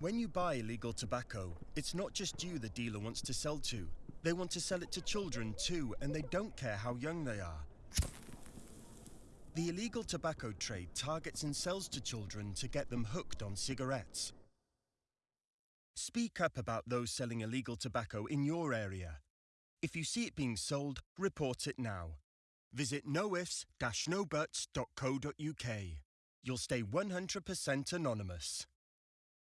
When you buy illegal tobacco, it's not just you the dealer wants to sell to. They want to sell it to children too, and they don't care how young they are. The illegal tobacco trade targets and sells to children to get them hooked on cigarettes. Speak up about those selling illegal tobacco in your area. If you see it being sold, report it now. Visit noifs-nobuts.co.uk. You'll stay 100% anonymous.